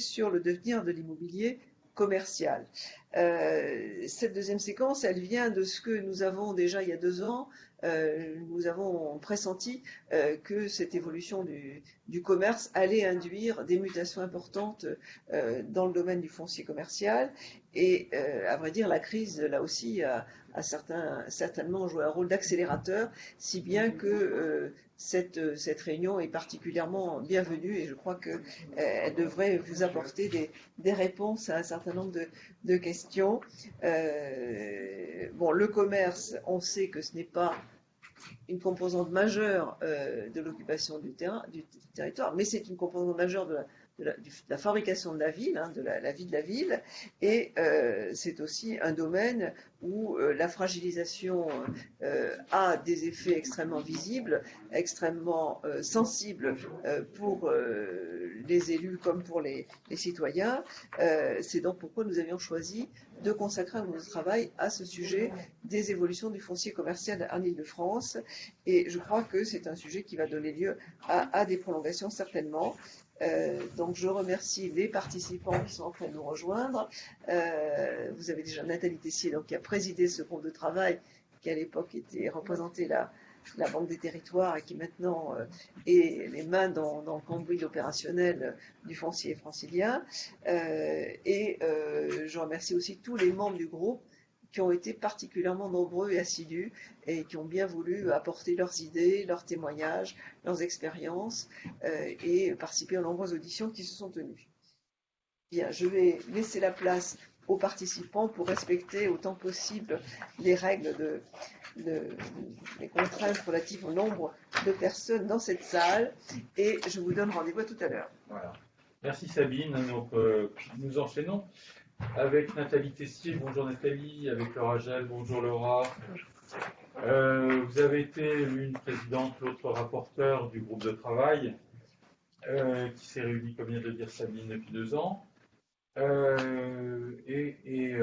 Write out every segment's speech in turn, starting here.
sur le devenir de l'immobilier commercial. Euh, cette deuxième séquence, elle vient de ce que nous avons déjà il y a deux ans. Euh, nous avons pressenti euh, que cette évolution du, du, commerce allait induire des mutations importantes dans le domaine du foncier commercial. Et à vrai dire, la crise, là aussi, a, a certain, certainement joué un rôle d'accélérateur, si bien que cette, cette, réunion est particulièrement bienvenue et je crois qu'elle euh, devrait vous apporter des, réponses à un certain nombre de, questions. Euh, bon, le commerce, on sait que ce n'est pas une composante majeure euh, de l'occupation du, du territoire, mais c'est une composante majeure de la, de la, fabrication de la ville, hein, de la, vie de la ville, et euh, c'est aussi un domaine où euh, la fragilisation euh, a des effets extrêmement visibles, extrêmement sensibles pour les élus comme pour les, citoyens. c'est donc pourquoi nous avions choisi de consacrer un de travail à ce sujet des évolutions du foncier commercial en Ile-de-France. Et je crois que c'est un sujet qui va donner lieu à des prolongations certainement. Euh, donc je remercie les participants qui sont en train de nous rejoindre. Euh, vous avez déjà Nathalie Tessier donc, qui a présidé ce groupe de travail qui à l'époque était représenté la, la Banque des Territoires et qui maintenant euh, est les mains dans, dans le cambouis opérationnel du foncier francilien. Et je remercie aussi tous les membres du groupe qui ont été particulièrement nombreux et assidus et qui ont bien voulu apporter leurs idées, leurs témoignages, leurs expériences euh, et participer aux nombreuses auditions qui se sont tenues. Bien, je vais laisser la place aux participants pour respecter autant possible les règles de, les contraintes relatives au nombre de personnes dans cette salle et je vous donne rendez-vous tout à l'heure. Voilà. Merci Sabine. Donc, euh, nous enchaînons avec Nathalie Tessier. Bonjour Nathalie, avec Laura Gel. Bonjour Laura. Euh, vous avez été l'une présidente, l'autre rapporteur du groupe de travail euh, qui s'est réuni, comme vient de dire Sabine, depuis deux ans. Euh, et,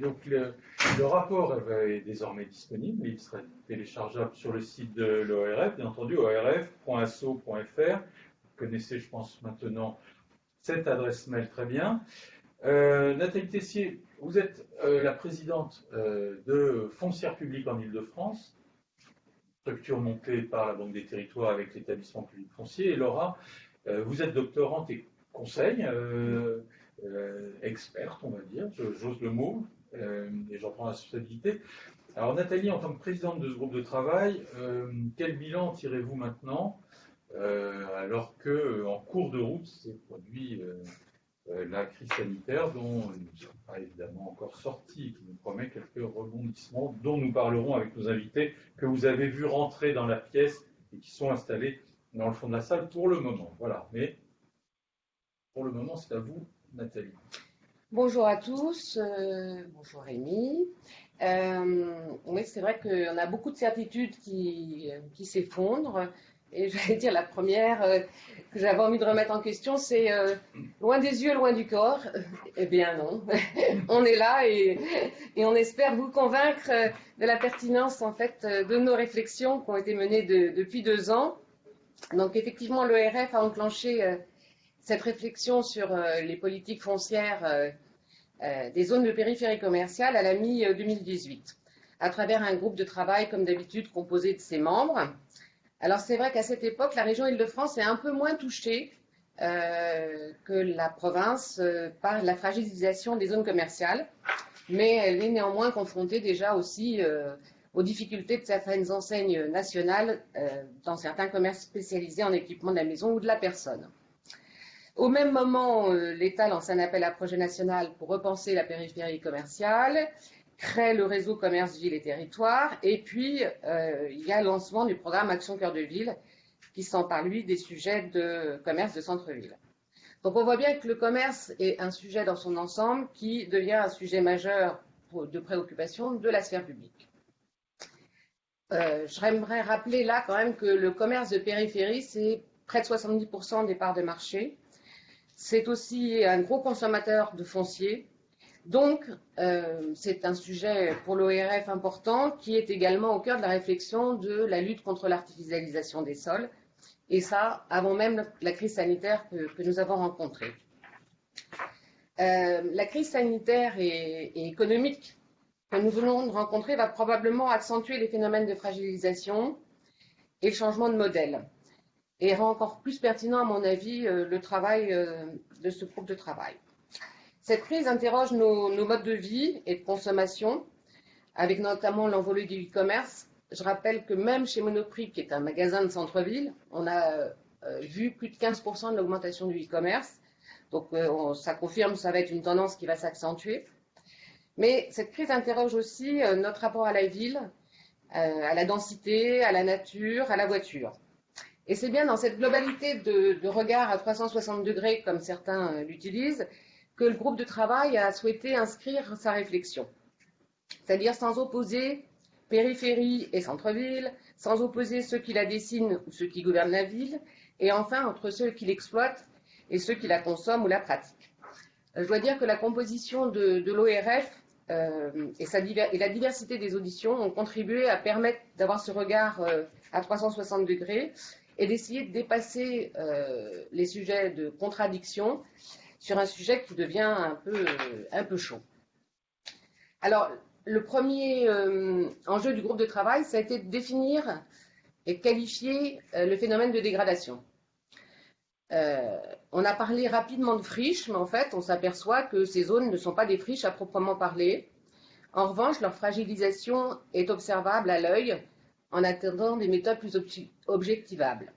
donc le, le, rapport est désormais disponible. Il sera téléchargeable sur le site de l'ORF, bien entendu, orf.asso.fr. Vous connaissez, je pense, maintenant cette adresse mail très bien. Euh, Nathalie Tessier, vous êtes euh, la présidente euh, de Foncière publique en Ile-de-France, structure montée par la Banque des Territoires avec l'établissement public foncier. Et Laura, vous êtes doctorante et conseil, experte, on va dire, j'ose le mot, et j'en prends la responsabilité. Alors Nathalie, en tant que présidente de ce groupe de travail, quel bilan tirez-vous maintenant alors que en cours de route s'est produit la crise sanitaire dont nous ne sommes pas évidemment encore sortis, qui nous promet quelques rebondissements dont nous parlerons avec nos invités que vous avez vu rentrer dans la pièce et qui sont installés dans le fond de la salle pour le moment. Voilà, mais pour le moment, c'est à vous, Nathalie. Bonjour à tous, euh, bonjour Rémi. Euh, oui, c'est vrai qu'on a beaucoup de certitudes qui, qui s'effondrent. Et j'allais dire, la première euh, que j'avais envie de remettre en question, c'est euh, loin des yeux, loin du corps. Eh bien non, on est là et, on espère vous convaincre euh, de la pertinence en fait de nos réflexions qui ont été menées de, depuis deux ans. Donc effectivement, l'ERF a enclenché cette réflexion sur les politiques foncières des zones de périphérie commerciale à la mi-2018, à travers un groupe de travail, comme d'habitude, composé de ses membres. Alors c'est vrai qu'à cette époque, la région Île-de-France est un peu moins touchée euh, que la province euh, par la fragilisation des zones commerciales, mais elle est néanmoins confrontée déjà aussi euh, aux difficultés de certaines enseignes nationales dans certains commerces spécialisés en équipement de la maison ou de la personne. Au même moment, l'État lance un appel à projet national pour repenser la périphérie commerciale crée le réseau commerce ville et territoire, et puis euh, il y a lancement du programme Action Cœur de Ville, qui s'empare lui des sujets de commerce de centre-ville. Donc on voit bien que le commerce est un sujet dans son ensemble qui devient un sujet majeur de préoccupation de la sphère publique. Euh, J'aimerais rappeler là quand même que le commerce de périphérie, c'est près de 70% des parts de marché. C'est aussi un gros consommateur de foncier, donc, euh, c'est un sujet pour l'ORF important qui est également au cœur de la réflexion de la lutte contre l'artificialisation des sols, et ça avant même la crise sanitaire que, nous avons rencontrée. la crise sanitaire et, et, économique que nous venons de rencontrer va probablement accentuer les phénomènes de fragilisation et le changement de modèle et rend encore plus pertinent, à mon avis, le travail de ce groupe de travail. Cette crise interroge nos, modes de vie et de consommation, avec notamment l'envolée du e-commerce. Je rappelle que même chez Monoprix, qui est un magasin de centre-ville, on a euh, vu plus de 15% de l'augmentation du e-commerce. Donc euh, ça confirme, ça va être une tendance qui va s'accentuer. Mais cette crise interroge aussi euh, notre rapport à la ville, à la densité, à la nature, à la voiture. Et c'est bien dans cette globalité de, de regard à 360 degrés, comme certains l'utilisent, que le groupe de travail a souhaité inscrire sa réflexion. C'est-à-dire sans opposer périphérie et centre-ville, sans opposer ceux qui la dessinent ou ceux qui gouvernent la ville, et enfin entre ceux qui l'exploitent et ceux qui la consomment ou la pratiquent. Je dois dire que la composition de, l'ORF euh, et, la diversité des auditions ont contribué à permettre d'avoir ce regard euh, à 360 degrés et d'essayer de dépasser euh, les sujets de contradiction sur un sujet qui devient un peu, un peu chaud. Alors, le premier euh, enjeu du groupe de travail, ça a été de définir et qualifier euh, le phénomène de dégradation. Euh, on a parlé rapidement de friches, mais en fait, on s'aperçoit que ces zones ne sont pas des friches à proprement parler. En revanche, leur fragilisation est observable à l'œil en attendant des méthodes plus objectivables.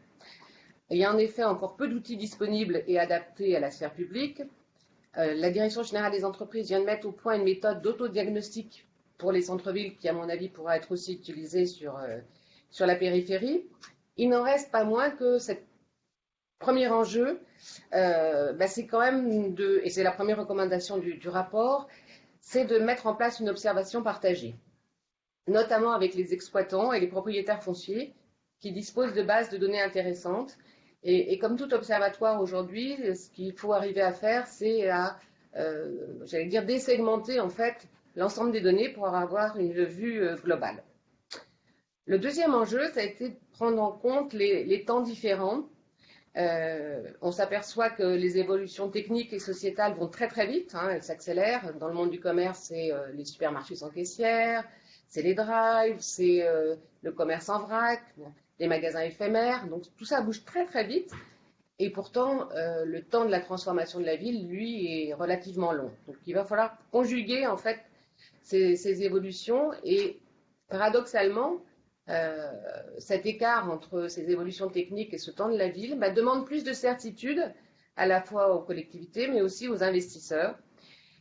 Il y a en effet encore peu d'outils disponibles et adaptés à la sphère publique. Euh, la Direction générale des entreprises vient de mettre au point une méthode d'autodiagnostic pour les centres-villes qui, à mon avis, pourra être aussi utilisée sur, euh, sur la périphérie. Il n'en reste pas moins que ce premier enjeu, euh, bah, c'est quand même de, et c'est la première recommandation du rapport, c'est de mettre en place une observation partagée, notamment avec les exploitants et les propriétaires fonciers qui disposent de bases de données intéressantes et, comme tout observatoire aujourd'hui, ce qu'il faut arriver à faire, c'est à, euh, j'allais dire, désegmenter en fait l'ensemble des données pour avoir une vue euh, globale. Le deuxième enjeu, ça a été de prendre en compte les, temps différents. Euh, on s'aperçoit que les évolutions techniques et sociétales vont très très vite, hein, elles s'accélèrent. Dans le monde du commerce, c'est les supermarchés sans caissière, c'est les drives, c'est le commerce en vrac des magasins éphémères. Donc tout ça bouge très très vite. Et pourtant, euh, le temps de la transformation de la ville, lui, est relativement long. Donc il va falloir conjuguer en fait ces, évolutions. Et paradoxalement, euh, cet écart entre ces évolutions techniques et ce temps de la ville bah, demande plus de certitude à la fois aux collectivités, mais aussi aux investisseurs.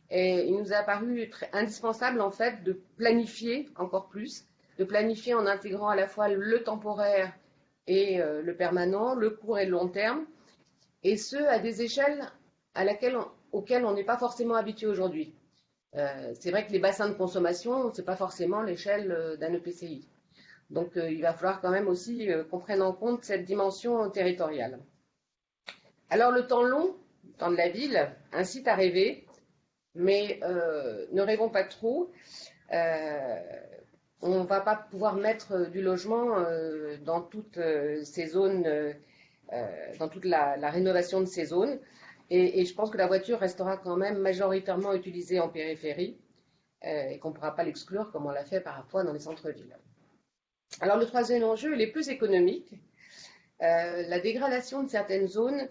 Et il nous a paru indispensable en fait de planifier encore plus de planifier en intégrant à la fois le temporaire et euh, le permanent, le court et le long terme, et ce, à des échelles auxquelles on n'est pas forcément habitué aujourd'hui. Euh, c'est vrai que les bassins de consommation, ce n'est pas forcément l'échelle euh, d'un EPCI. Donc il va falloir quand même aussi qu'on prenne en compte cette dimension territoriale. Alors le temps long, le temps de la ville, incite à rêver, mais ne rêvons pas trop on ne va pas pouvoir mettre euh, du logement euh, dans toutes euh, ces zones, dans toute la, rénovation de ces zones. Et, je pense que la voiture restera quand même majoritairement utilisée en périphérie et qu'on ne pourra pas l'exclure comme on l'a fait parfois dans les centres-villes. Alors le troisième enjeu, il est plus économique. la dégradation de certaines zones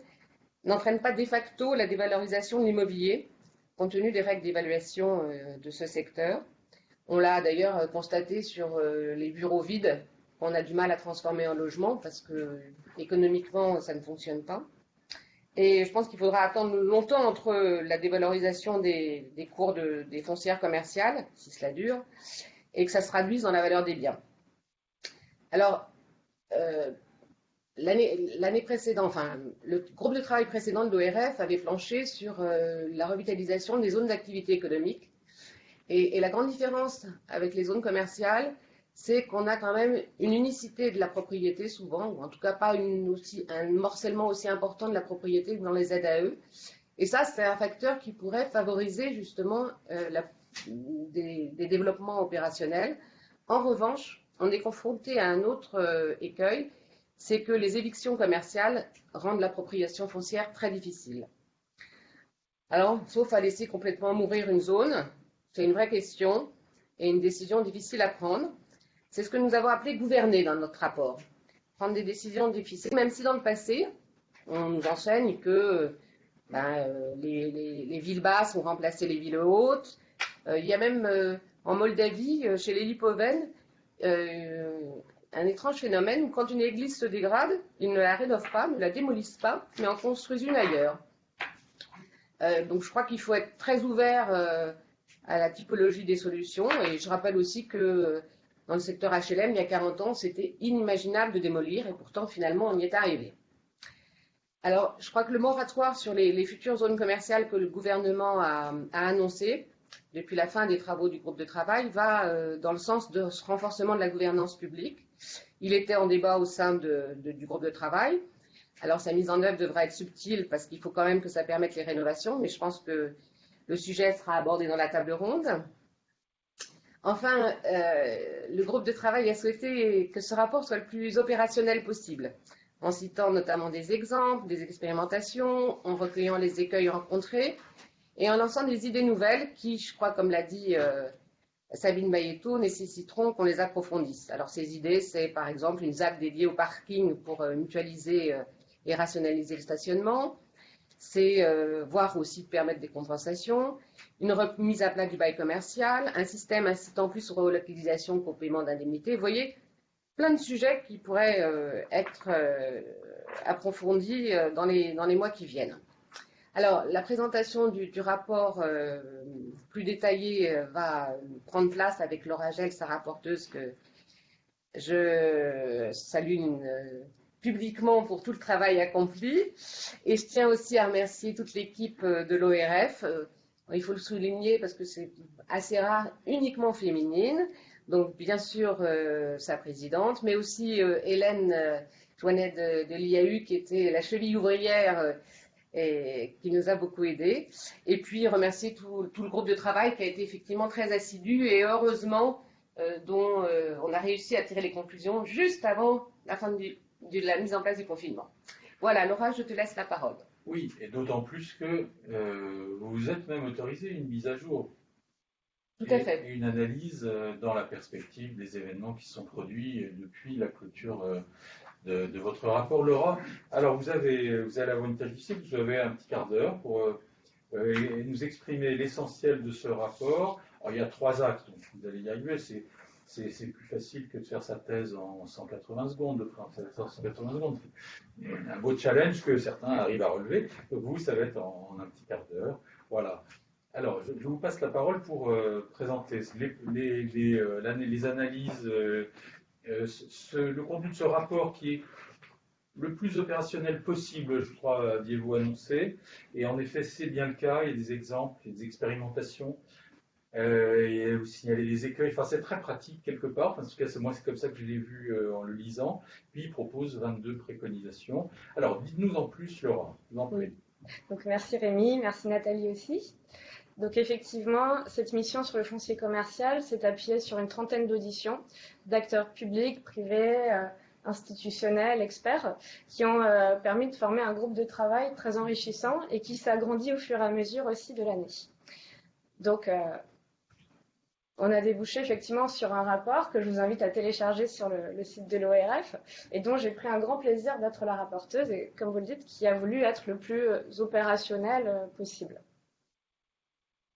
n'entraîne pas de facto la dévalorisation de l'immobilier, compte tenu des règles d'évaluation de ce secteur. On l'a d'ailleurs euh, constaté sur euh, les bureaux vides qu'on a du mal à transformer en logement parce que économiquement, ça ne fonctionne pas. Et je pense qu'il faudra attendre longtemps entre la dévalorisation des, cours des foncières commerciales, si cela dure, et que ça se traduise dans la valeur des biens. Alors, euh, l'année précédente, enfin, le groupe de travail précédent de l'ORF avait planché sur la revitalisation des zones d'activité économique et, la grande différence avec les zones commerciales, c'est qu'on a quand même une unicité de la propriété souvent, ou en tout cas pas un morcellement aussi important de la propriété que dans les ZAE. Et ça, c'est un facteur qui pourrait favoriser justement euh, des, développements opérationnels. En revanche, on est confronté à un autre euh, écueil, c'est que les évictions commerciales rendent l'appropriation foncière très difficile. Alors, sauf à laisser complètement mourir une zone, c'est une vraie question et une décision difficile à prendre. C'est ce que nous avons appelé gouverner dans notre rapport. Prendre des décisions difficiles, même si dans le passé, on nous enseigne que ben, euh, les, villes basses ont remplacé les villes hautes. Euh, il y a même euh, en Moldavie, chez les Lipovènes, un étrange phénomène où quand une église se dégrade, ils ne la rénovent pas, ne la démolissent pas, mais en construisent une ailleurs. donc je crois qu'il faut être très ouvert à la typologie des solutions. Et je rappelle aussi que dans le secteur HLM, il y a 40 ans, c'était inimaginable de démolir, et pourtant finalement on y est arrivé. Alors, je crois que le moratoire sur les, futures zones commerciales que le gouvernement a, annoncé depuis la fin des travaux du groupe de travail va euh, dans le sens de ce renforcement de la gouvernance publique. Il était en débat au sein du groupe de travail. Alors, sa mise en œuvre devra être subtile parce qu'il faut quand même que ça permette les rénovations, mais je pense que le sujet sera abordé dans la table ronde. Enfin, euh, le groupe de travail a souhaité que ce rapport soit le plus opérationnel possible en citant notamment des exemples, des expérimentations, en recueillant les écueils rencontrés et en lançant des idées nouvelles qui, je crois, comme l'a dit euh, Sabine Bayetto, nécessiteront qu'on les approfondisse. Alors ces idées, c'est par exemple une ZAC dédiée au parking pour euh, mutualiser et rationaliser le stationnement, c'est voir aussi permettre des compensations, une remise à plat du bail commercial, un système incitant plus aux relocalisation qu'au paiement d'indemnités. Vous voyez, plein de sujets qui pourraient euh, être euh, approfondis euh, dans les, dans les mois qui viennent. Alors, la présentation du, rapport plus détaillé va prendre place avec Laura Gel, sa rapporteuse, que je salue publiquement pour tout le travail accompli. Et je tiens aussi à remercier toute l'équipe de l'ORF. il faut le souligner parce que c'est assez rare, uniquement féminine. Donc, bien sûr, euh, sa présidente, mais aussi euh, Hélène euh, de, l'IAU, qui était la cheville ouvrière et qui nous a beaucoup aidés. Et puis, remercier tout, le groupe de travail qui a été effectivement très assidu et heureusement, dont on a réussi à tirer les conclusions juste avant la fin de la mise en place du confinement. Voilà, Laura, je te laisse la parole. Oui, et d'autant plus que vous vous êtes même autorisé une mise à jour tout à fait. Et une analyse euh, dans la perspective des événements qui sont produits euh, depuis la clôture euh, de, votre rapport, Laura. Alors, vous, avez, vous allez avoir une tâche difficile, vous avez un petit quart d'heure pour nous exprimer l'essentiel de ce rapport. Alors, il y a trois actes, donc vous allez y arriver. C'est, c'est, plus facile que de faire sa thèse en 180 secondes, de faire 180 secondes. Un beau challenge que certains arrivent à relever. Vous, ça va être en un petit quart d'heure. Voilà. Alors, je, vous passe la parole pour euh, présenter les, euh, analyses, euh, le contenu de ce rapport qui est le plus opérationnel possible, je crois, aviez-vous annoncé. Et en effet, c'est bien le cas. Il y a des exemples, des expérimentations. Et vous signalez les écueils. Enfin, c'est très pratique quelque part. en tout cas, moi, c'est comme ça que je l'ai vu en le lisant. Puis, il propose 22 préconisations. Alors, dites-nous en plus, Laura. Donc, merci Rémi, merci Nathalie aussi. Donc effectivement, cette mission sur le foncier commercial s'est appuyée sur une trentaine d'auditions d'acteurs publics, privés, euh, institutionnels, experts, qui ont euh, permis de former un groupe de travail très enrichissant et qui s'agrandit au fur et à mesure aussi de l'année. Donc, euh, on a débouché effectivement sur un rapport que je vous invite à télécharger sur le, site de l'ORF et dont j'ai pris un grand plaisir d'être la rapporteuse et, comme vous le dites, qui a voulu être le plus opérationnel possible.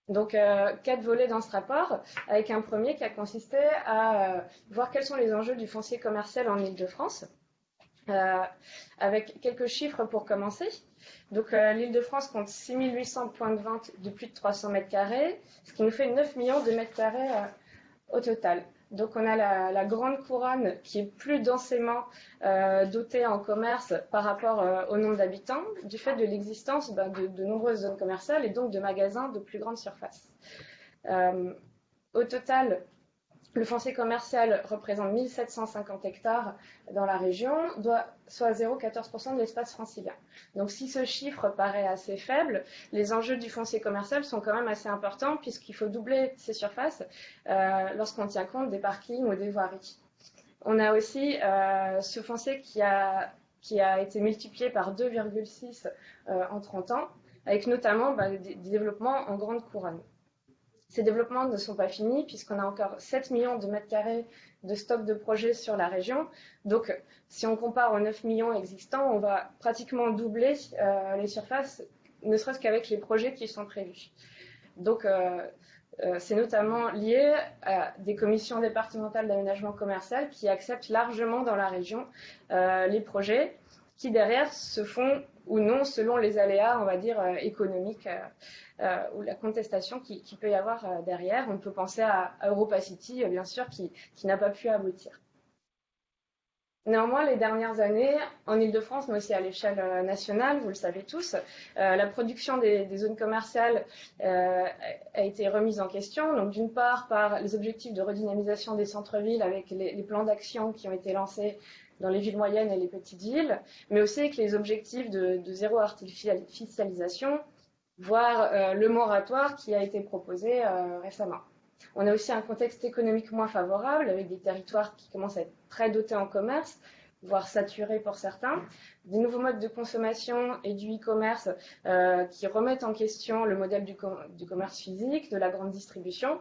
Donc, euh, quatre volets dans ce rapport, avec un premier qui a consisté à euh, voir quels sont les enjeux du foncier commercial en Ile-de-France, euh, avec quelques chiffres pour commencer. Donc, l'Île-de-France compte 6800 points de vente de plus de 300 mètres carrés, ce qui nous fait 9 millions de mètres carrés au total. Donc on a la, grande couronne qui est plus densément euh, dotée en commerce par rapport euh, au nombre d'habitants, du fait de l'existence ben, de, nombreuses zones commerciales et donc de magasins de plus grande surface. Euh, au total, le foncier commercial représente 1750 hectares dans la région, soit 0,14% de l'espace francilien. Donc si ce chiffre paraît assez faible, les enjeux du foncier commercial sont quand même assez importants puisqu'il faut doubler ces surfaces euh, lorsqu'on tient compte des parkings ou des voiries. On a aussi euh, ce foncier qui a, été multiplié par 2,6 euh, en 30 ans avec notamment bah, des, développements en grande couronne. Ces développements ne sont pas finis puisqu'on a encore 7 millions de mètres carrés de stock de projets sur la région. Donc, si on compare aux 9 millions existants, on va pratiquement doubler euh, les surfaces, ne serait-ce qu'avec les projets qui sont prévus. Donc, euh, euh, c'est notamment lié à des commissions départementales d'aménagement commercial qui acceptent largement dans la région les projets qui derrière se font ou non selon les aléas, on va dire, économiques ou la contestation qui, peut y avoir derrière. On peut penser à, à Europa City, bien sûr, qui n'a pas pu aboutir. Néanmoins, les dernières années, en Ile-de-France, mais aussi à l'échelle euh, nationale, vous le savez tous, euh, la production des, zones commerciales euh, a été remise en question. Donc, d'une part, par les objectifs de redynamisation des centres-villes avec les, plans d'action qui ont été lancés dans les villes moyennes et les petites villes, mais aussi avec les objectifs de, zéro artificialisation, voire le moratoire qui a été proposé récemment. On a aussi un contexte économique moins favorable, avec des territoires qui commencent à être très dotés en commerce, voire saturés pour certains, des nouveaux modes de consommation et du e-commerce euh, qui remettent en question le modèle du, commerce physique, de la grande distribution,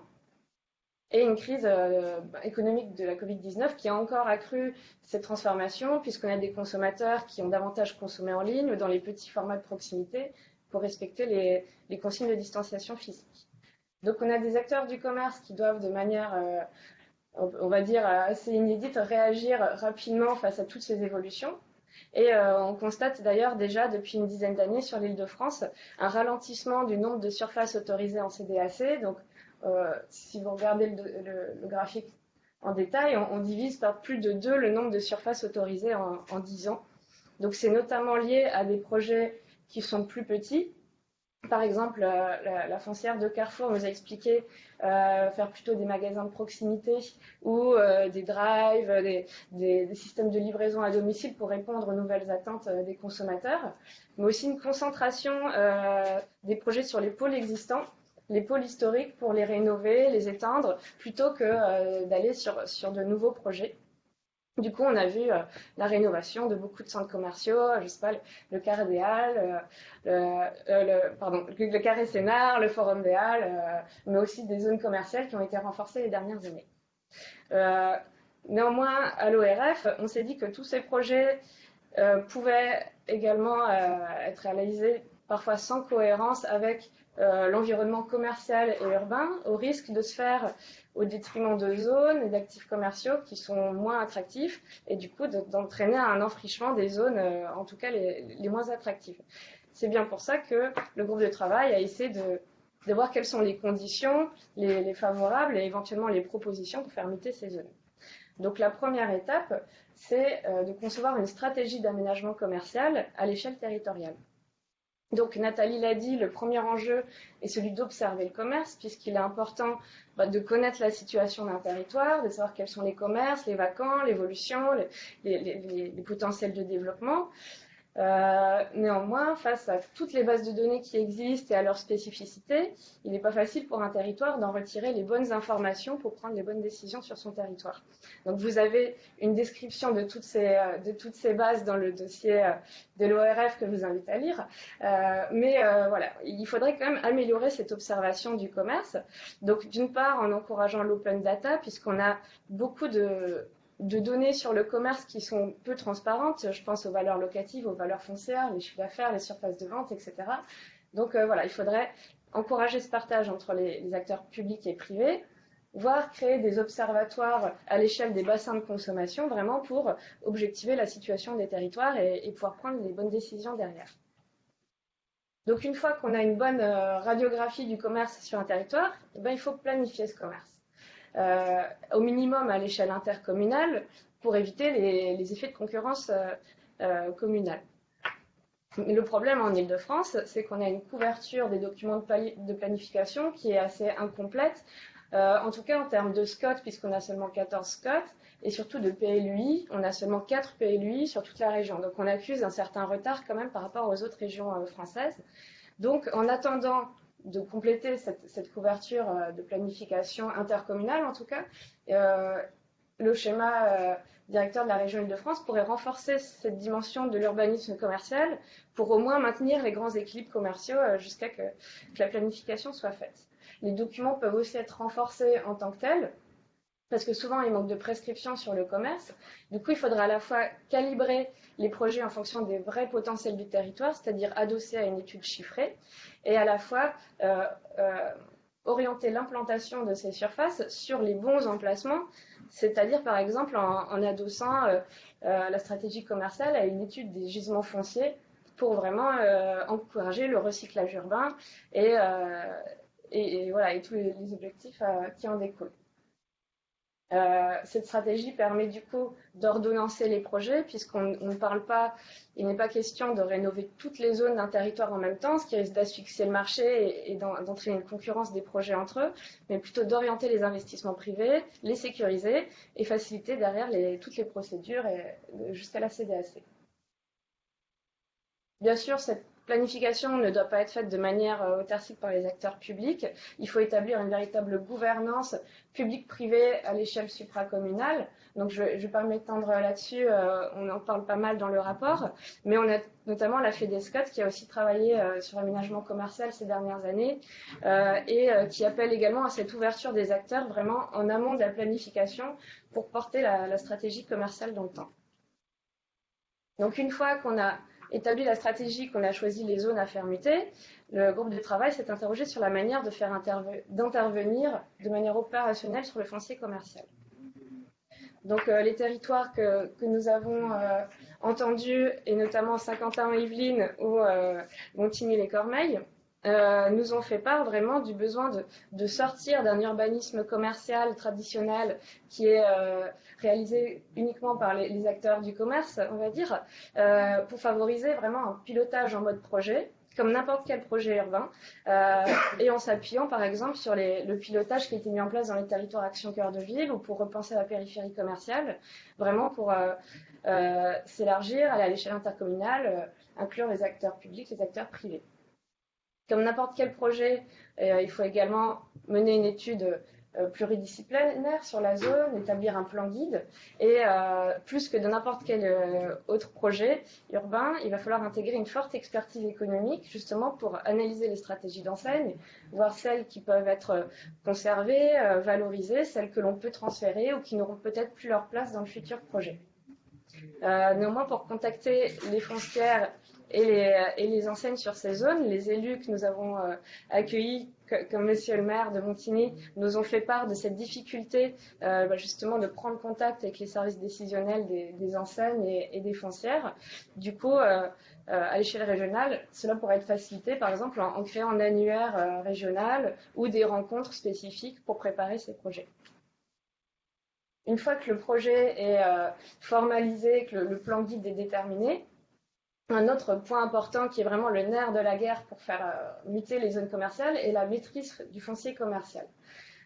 et une crise euh, économique de la Covid-19 qui a encore accru cette transformation, puisqu'on a des consommateurs qui ont davantage consommé en ligne ou dans les petits formats de proximité pour respecter les consignes de distanciation physique. Donc on a des acteurs du commerce qui doivent de manière, euh, on va dire, assez inédite, réagir rapidement face à toutes ces évolutions. Et euh, on constate d'ailleurs déjà depuis une dizaine d'années sur l'île de France un ralentissement du nombre de surfaces autorisées en CDAC. Si vous regardez le, graphique en détail, on, divise par plus de deux le nombre de surfaces autorisées en, en 10 ans. Donc c'est notamment lié à des projets qui sont plus petits, par exemple, euh, la, foncière de Carrefour nous a expliqué euh, faire plutôt des magasins de proximité ou euh, des drives, des, systèmes de livraison à domicile pour répondre aux nouvelles attentes des consommateurs, mais aussi une concentration des projets sur les pôles existants, les pôles historiques pour les rénover, les étendre, plutôt que d'aller sur de nouveaux projets. Du coup, on a vu euh, la rénovation de beaucoup de centres commerciaux, je sais pas, le, Carré des Halles, euh, le, le Carré Sénard, le Forum des Halles, euh, mais aussi des zones commerciales qui ont été renforcées les dernières années. néanmoins, à l'ORF, on s'est dit que tous ces projets pouvaient également être réalisés parfois sans cohérence avec l'environnement commercial et urbain, au risque de se faire au détriment de zones et d'actifs commerciaux qui sont moins attractifs et du coup d'entraîner un enfrichement des zones, euh, en tout cas les, moins attractives. C'est bien pour ça que le groupe de travail a essayé de, voir quelles sont les conditions, les, favorables et éventuellement les propositions pour faire muter ces zones. Donc la première étape, c'est euh, de concevoir une stratégie d'aménagement commercial à l'échelle territoriale. Donc Nathalie l'a dit, le premier enjeu est celui d'observer le commerce, puisqu'il est important bah, de connaître la situation d'un territoire, de savoir quels sont les commerces, les vacants, l'évolution, les, potentiels de développement. Euh, néanmoins, face à toutes les bases de données qui existent et à leurs spécificités, il n'est pas facile pour un territoire d'en retirer les bonnes informations pour prendre les bonnes décisions sur son territoire. Donc vous avez une description de toutes ces, euh, bases dans le dossier euh, de l'ORF que je vous invite à lire. mais voilà, il faudrait quand même améliorer cette observation du commerce. Donc d'une part en encourageant l'open data, puisqu'on a beaucoup de de données sur le commerce qui sont peu transparentes. Je pense aux valeurs locatives, aux valeurs foncières, les chiffres d'affaires, les surfaces de vente, etc. Donc euh, voilà, il faudrait encourager ce partage entre les, acteurs publics et privés, voire créer des observatoires à l'échelle des bassins de consommation, vraiment pour objectiver la situation des territoires et, pouvoir prendre les bonnes décisions derrière. Donc une fois qu'on a une bonne euh, radiographie du commerce sur un territoire, eh ben, il faut planifier ce commerce. Euh, au minimum à l'échelle intercommunale pour éviter les, effets de concurrence euh, euh, communale. Le problème en Ile-de-France, c'est qu'on a une couverture des documents de, planification qui est assez incomplète, en tout cas en termes de SCOT, puisqu'on a seulement 14 SCOT, et surtout de PLUI, on a seulement 4 PLUI sur toute la région. Donc on accuse un certain retard quand même par rapport aux autres régions françaises. Donc en attendant de compléter cette, couverture euh, de planification intercommunale, en tout cas, euh, le schéma directeur de la région Île-de-France pourrait renforcer cette dimension de l'urbanisme commercial pour au moins maintenir les grands équilibres commerciaux jusqu'à que, que la planification soit faite. Les documents peuvent aussi être renforcés en tant que tels, parce que souvent il manque de prescriptions sur le commerce. Du coup, il faudra à la fois calibrer les projets en fonction des vrais potentiels du territoire, c'est-à-dire adosser à une étude chiffrée, et à la fois euh, euh, orienter l'implantation de ces surfaces sur les bons emplacements, c'est-à-dire par exemple en, adossant euh, la stratégie commerciale à une étude des gisements fonciers pour vraiment encourager le recyclage urbain et, voilà, et tous les, objectifs qui en découlent. Euh, cette stratégie permet du coup d'ordonnancer les projets, puisqu'on ne parle pas, il n'est pas question de rénover toutes les zones d'un territoire en même temps, ce qui risque d'asphyxier le marché et, d'entraîner une concurrence des projets entre eux, mais plutôt d'orienter les investissements privés, les sécuriser et faciliter derrière toutes les procédures jusqu'à la CDAC. Bien sûr, cette planification ne doit pas être faite de manière euh, autarcique par les acteurs publics. Il faut établir une véritable gouvernance publique-privée à l'échelle supracommunale. Donc je ne vais pas m'étendre là-dessus, euh, on en parle pas mal dans le rapport, mais on a notamment la FEDESCOT qui a aussi travaillé euh, sur l'aménagement commercial ces dernières années et qui appelle également à cette ouverture des acteurs vraiment en amont de la planification pour porter la stratégie commerciale dans le temps. Donc une fois qu'on a établi la stratégie qu'on a choisi les zones à fermeté, le groupe de travail s'est interrogé sur la manière faire d'intervenir de manière opérationnelle sur le foncier commercial. Donc euh, les territoires que, nous avons euh, entendus, et notamment Saint-Quentin-Yvelines ou euh, Montigny-les-Cormeilles, euh, nous ont fait part vraiment du besoin de, sortir d'un urbanisme commercial traditionnel qui est euh, réalisé uniquement par les, acteurs du commerce, on va dire, euh, pour favoriser vraiment un pilotage en mode projet comme n'importe quel projet urbain, et en s'appuyant par exemple sur le pilotage qui a été mis en place dans les territoires Action Cœur de Ville ou pour repenser la périphérie commerciale, vraiment pour s'élargir, à l'échelle intercommunale, inclure les acteurs publics, les acteurs privés. Comme n'importe quel projet, euh, il faut également mener une étude euh, pluridisciplinaire sur la zone, établir un plan guide. Et euh, plus que de n'importe quel autre projet urbain, il va falloir intégrer une forte expertise économique justement pour analyser les stratégies d'enseigne, voir celles qui peuvent être conservées, valorisées, celles que l'on peut transférer ou qui n'auront peut-être plus leur place dans le futur projet. néanmoins, pour contacter les foncières et les, enseignes sur ces zones. Les élus que nous avons euh, accueillis, comme Monsieur le maire de Montigny, nous ont fait part de cette difficulté euh, bah, justement de prendre contact avec les services décisionnels des, enseignes et, des foncières. Du coup, euh, à l'échelle régionale, cela pourrait être facilité par exemple en, créant un annuaire régional ou des rencontres spécifiques pour préparer ces projets. Une fois que le projet est formalisé, que le, plan guide est déterminé, un autre point important qui est vraiment le nerf de la guerre pour faire euh, muter les zones commerciales est la maîtrise du foncier commercial.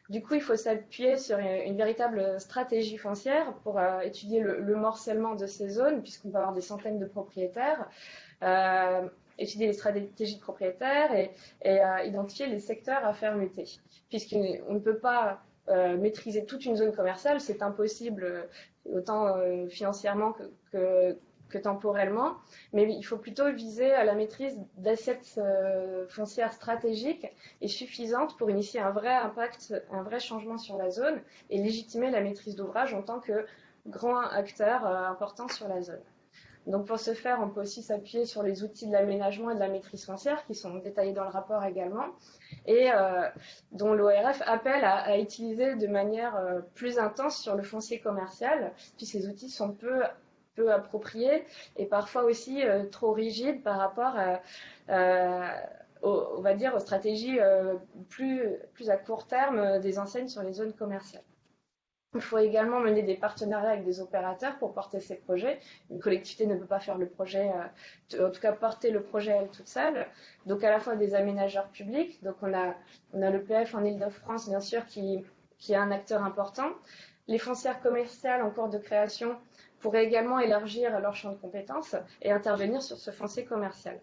Du coup, il faut s'appuyer sur une, véritable stratégie foncière pour euh, étudier le, morcellement de ces zones, puisqu'on peut avoir des centaines de propriétaires, euh, étudier les stratégies de propriétaires et, identifier les secteurs à faire muter. Puisqu'on ne peut pas maîtriser toute une zone commerciale, c'est impossible, autant financièrement que temporellement, mais il faut plutôt viser à la maîtrise d'assets euh, foncières stratégiques et suffisantes pour initier un vrai impact, un vrai changement sur la zone et légitimer la maîtrise d'ouvrage en tant que grand acteur euh, important sur la zone. Donc pour ce faire, on peut aussi s'appuyer sur les outils de l'aménagement et de la maîtrise foncière qui sont détaillés dans le rapport également et euh, dont l'ORF appelle à, à, utiliser de manière plus intense sur le foncier commercial, puis ces outils sont peu peu approprié et parfois aussi euh, trop rigide par rapport à, on va dire, aux stratégies euh, plus, plus à court terme des enseignes sur les zones commerciales. Il faut également mener des partenariats avec des opérateurs pour porter ces projets. Une collectivité ne peut pas faire le projet, euh, en tout cas porter le projet elle toute seule. Donc à la fois des aménageurs publics, donc on a, on a le PF en Ile-de-France bien sûr qui, qui est un acteur important. Les foncières commerciales en cours de création pourraient également élargir leur champ de compétences et intervenir sur ce foncier commercial.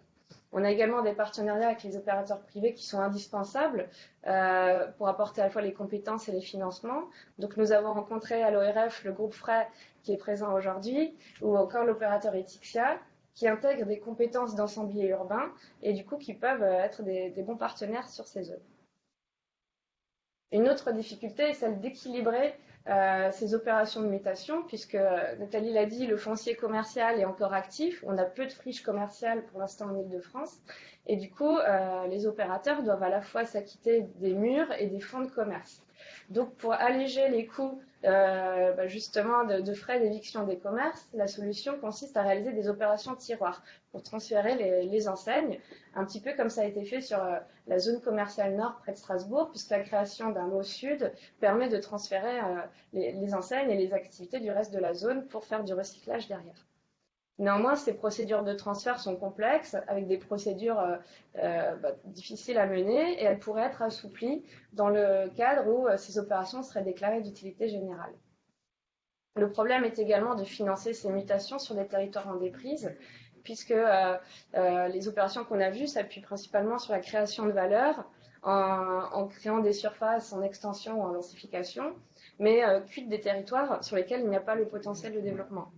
On a également des partenariats avec les opérateurs privés qui sont indispensables euh, pour apporter à la fois les compétences et les financements. Donc nous avons rencontré à l'ORF le groupe Fray qui est présent aujourd'hui, ou encore l'opérateur Etixia, qui intègre des compétences d'ensemblier urbain et du coup qui peuvent être des, des bons partenaires sur ces zones. Une autre difficulté est celle d'équilibrer euh, ces opérations de mutation, puisque euh, Nathalie l'a dit, le foncier commercial est encore actif. On a peu de friches commerciales pour l'instant en Ile-de-France. Et du coup, euh, les opérateurs doivent à la fois s'acquitter des murs et des fonds de commerce. Donc, pour alléger les coûts euh, bah, justement de, frais d'éviction des commerces, la solution consiste à réaliser des opérations tiroirs pour transférer les, enseignes, un petit peu comme ça a été fait sur euh, la zone commerciale nord près de Strasbourg, puisque la création d'un lot sud permet de transférer euh, les enseignes et les activités du reste de la zone pour faire du recyclage derrière. Néanmoins, ces procédures de transfert sont complexes, avec des procédures euh, euh, bah, difficiles à mener, et elles pourraient être assouplies dans le cadre où euh, ces opérations seraient déclarées d'utilité générale. Le problème est également de financer ces mutations sur des territoires en déprise, puisque les opérations qu'on a vues s'appuient principalement sur la création de valeur, en, créant des surfaces en extension ou en densification, mais euh, des territoires sur lesquels il n'y a pas le potentiel de développement.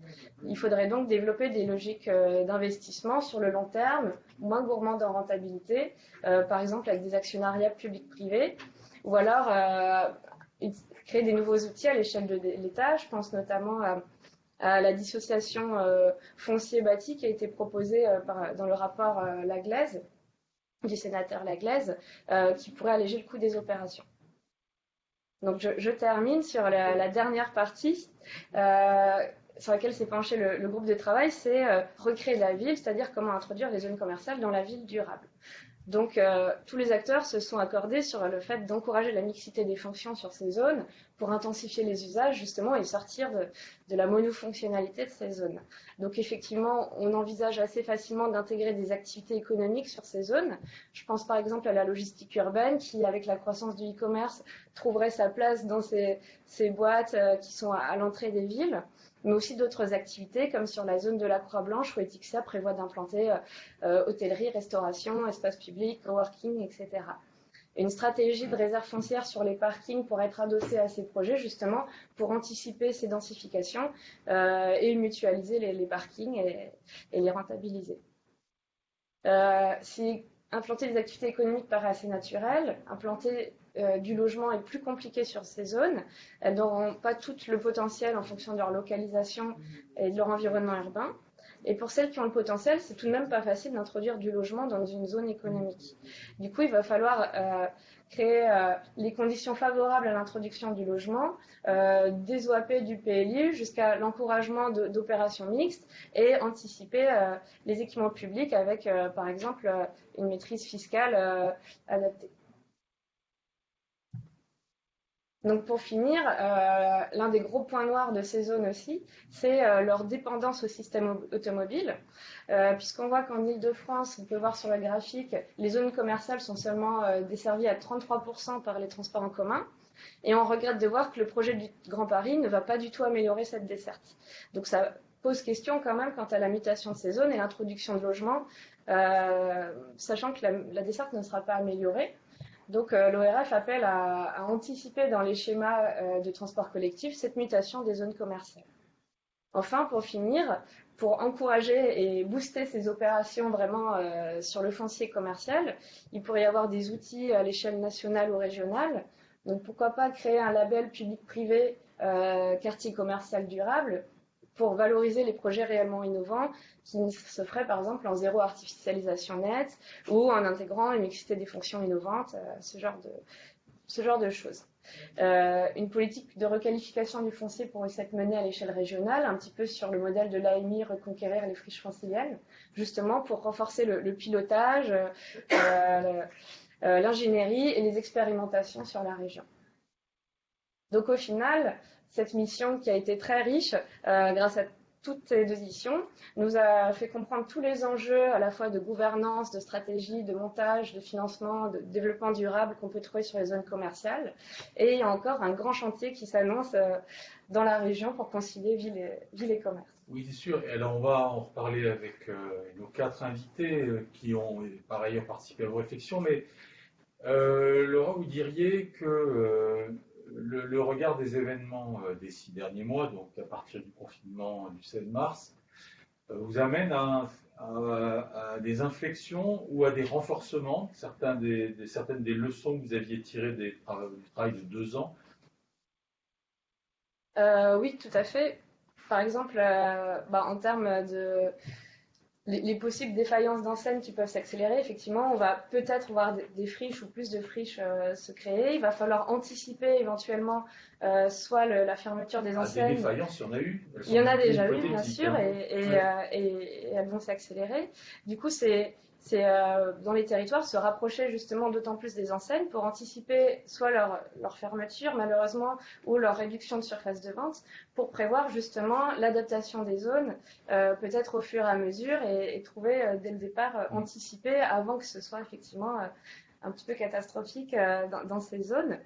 Il faudrait donc développer des logiques euh, d'investissement sur le long terme, moins gourmandes en rentabilité, euh, par exemple avec des actionnariats publics-privés, ou alors euh, créer des nouveaux outils à l'échelle de l'État. Je pense notamment à, la dissociation foncier-bâti qui a été proposée dans le rapport Laglaise, du sénateur Laglaise, qui pourrait alléger le coût des opérations. Donc je, termine sur la, dernière partie euh, sur laquelle s'est penché le, groupe de travail, c'est euh, recréer la ville, c'est-à-dire comment introduire les zones commerciales dans la ville durable. Donc euh, tous les acteurs se sont accordés sur le fait d'encourager la mixité des fonctions sur ces zones pour intensifier les usages justement et sortir de, la monofonctionnalité de ces zones. Donc effectivement, on envisage assez facilement d'intégrer des activités économiques sur ces zones. Je pense par exemple à la logistique urbaine qui, avec la croissance du e-commerce, trouverait sa place dans ces, boîtes euh, qui sont à l'entrée des villes mais aussi d'autres activités comme sur la zone de la Croix-Blanche où Etixia prévoit d'implanter euh, euh, hôtellerie, restauration, espace public, coworking, etc. Une stratégie de réserve foncière sur les parkings pourrait être adossée à ces projets justement pour anticiper ces densifications euh, et mutualiser les, parkings et, les rentabiliser. si implanter des activités économiques paraît assez naturel, implanter euh, du logement est plus compliqué sur ces zones. Elles n'auront pas tout le potentiel en fonction de leur localisation et de leur environnement urbain. Et pour celles qui ont le potentiel, c'est tout de même pas facile d'introduire du logement dans une zone économique. Du coup, il va falloir euh, créer euh, les conditions favorables à l'introduction du logement, des OAP du PLU jusqu'à l'encouragement d'opérations mixtes et anticiper les équipements publics avec, par exemple, une maîtrise fiscale adaptée. Donc pour finir, euh, l'un des gros points noirs de ces zones aussi, c'est euh, leur dépendance au système automobile, euh, puisqu'on voit qu'en Ile-de-France, on peut voir sur le graphique, les zones commerciales sont seulement desservies à 33% par les transports en commun, et on regrette de voir que le projet du Grand Paris ne va pas du tout améliorer cette desserte. Donc ça pose question quand même quant à la mutation de ces zones et l'introduction de logements, sachant que la desserte ne sera pas améliorée. Donc euh, l'ORF appelle à, anticiper dans les schémas euh, de transport collectif cette mutation des zones commerciales. Enfin, pour finir, pour encourager et booster ces opérations vraiment euh, sur le foncier commercial, il pourrait y avoir des outils à l'échelle nationale ou régionale. Donc pourquoi pas créer un label public-privé quartier commercial durable pour valoriser les projets réellement innovants qui se feraient par exemple en zéro artificialisation nette ou en intégrant une mixité des fonctions innovantes, euh, ce, genre de, ce genre de choses. Euh, une politique de requalification du foncier pourrait s'être menée à l'échelle régionale, un petit peu sur le modèle de l'AMI Reconquérir les friches franciliennes, justement pour renforcer le, pilotage, euh, l'ingénierie et les expérimentations sur la région. Donc au final, cette mission qui a été très riche euh, grâce à toutes ces éditions, nous a fait comprendre tous les enjeux à la fois de gouvernance, de stratégie, de montage, de financement, de développement durable qu'on peut trouver sur les zones commerciales. Et il y a encore un grand chantier qui s'annonce euh, dans la région pour concilier ville et, commerce. Oui, c'est sûr. Et alors, on va en reparler avec euh, nos quatre invités qui ont par ailleurs participé à vos réflexions. Mais euh, Laura, vous diriez que le, regard des événements euh, des six derniers mois, donc à partir du confinement du 16 mars, euh, vous amène à, des inflexions ou à des renforcements, certains des, certaines des leçons que vous aviez tirées du travail de deux ans. Euh, oui, tout à fait. Par exemple, bah, en termes de les, les possibles défaillances d'enseignes qui peuvent s'accélérer, effectivement, on va peut-être voir des, des friches ou plus de friches euh, se créer. Il va falloir anticiper éventuellement euh, soit le- la fermeture des Ah, des enseignes. défaillances, il y en a eu. Il y en a déjà eu, bien sûr, et, et, Ouais. euh, et- et elles vont s'accélérer. Du coup, c'est c'est euh, dans les territoires se rapprocher justement d'autant plus des enseignes pour anticiper soit leur, leur fermeture malheureusement ou leur réduction de surface de vente pour prévoir justement l'adaptation des zones euh, peut-être au fur et à mesure et, et trouver euh, dès le départ Mm. anticiper avant que ce soit effectivement un petit peu catastrophique dans, dans ces zones.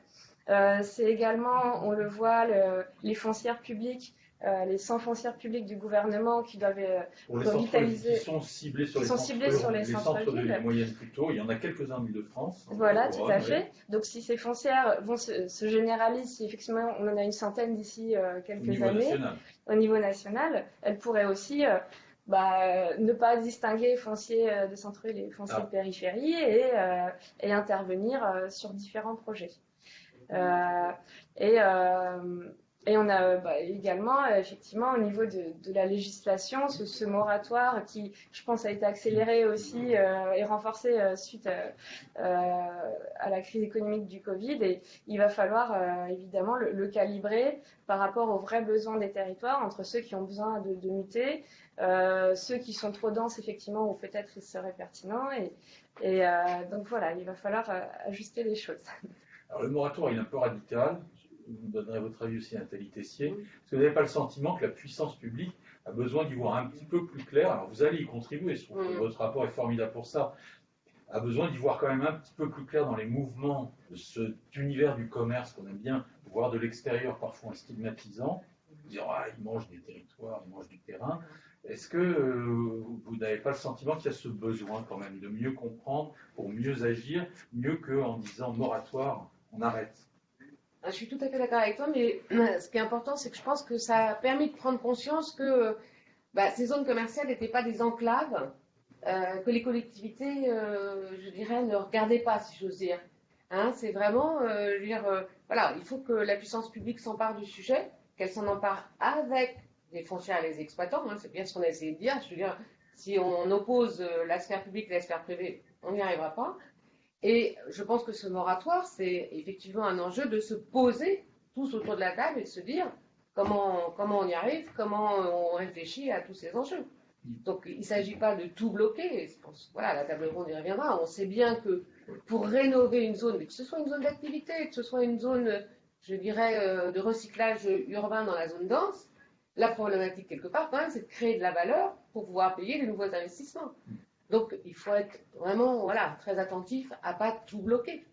C'est également, on le voit, le- les foncières publiques, euh, les 100 foncières publiques du gouvernement qui doivent euh, Pour qui sont ciblés sur les sont centres, ciblés sur les les centres centres de villes. la moyenne plutôt. Il y en a quelques-uns en Ile-de-France. Voilà, Au tout à fait. Donc si ces foncières vont se, se généraliser, si effectivement on en a une centaine d'ici euh, quelques années national. au niveau national, elles pourraient aussi euh, bah, ne pas distinguer fonciers euh, de centre-ville et fonciers Ah. de périphérie et, et intervenir sur différents projets. Et, et on a euh, bah, également, euh, effectivement, au niveau de, la législation, ce, moratoire qui, je pense, a été accéléré aussi euh, et renforcé suite à, la crise économique du Covid. Et il va falloir évidemment le, calibrer par rapport aux vrais besoins des territoires, entre ceux qui ont besoin de, muter, ceux qui sont trop denses, effectivement, ou peut-être il serait pertinent. Et, et donc voilà, il va falloir ajuster les choses. Alors le moratoire, il est un peu radical. Vous me donnerez votre avis aussi, Nathalie Tessier. Est-ce que vous n'avez pas le sentiment que la puissance publique a besoin d'y voir un petit peu plus clair Alors vous allez y contribuer, je trouve que Mm. votre rapport est formidable pour ça. A besoin d'y voir quand même un petit peu plus clair dans les mouvements de cet univers du commerce qu'on aime bien voir de l'extérieur, parfois en stigmatisant, dire ah, ils mangent des territoires, ils mangent du terrain. Est-ce que euh, vous n'avez pas le sentiment qu'il y a ce besoin quand même de mieux comprendre pour mieux agir, mieux qu'en disant moratoire, on arrête? Je suis tout à fait d'accord avec toi, mais ce qui est important, c'est que je pense que ça a permis de prendre conscience que bah, ces zones commerciales n'étaient pas des enclaves, euh, que les collectivités, euh, je dirais, ne regardaient pas, si j'ose dire. Hein, c'est vraiment, euh, je veux dire, voilà, il faut que la puissance publique s'empare du sujet, qu'elle s'en empare avec les foncières et les exploitants. hein, c'est bien ce qu'on a essayé de dire. Je veux dire, si on oppose la sphère publique et la sphère privée, on n'y arrivera pas. Et je pense que ce moratoire, c'est effectivement un enjeu de se poser tous autour de la table et de se dire comment, comment on y arrive, comment on réfléchit à tous ces enjeux. Donc il ne s'agit pas de tout bloquer. Je pense, voilà, la table ronde y reviendra. On sait bien que pour rénover une zone, mais que ce soit une zone d'activité, que ce soit une zone, je dirais, euh, de recyclage urbain dans la zone dense, la problématique quelque part quand même, c'est de créer de la valeur pour pouvoir payer les nouveaux investissements. Donc il faut être vraiment voilà, très attentif à pas tout bloquer.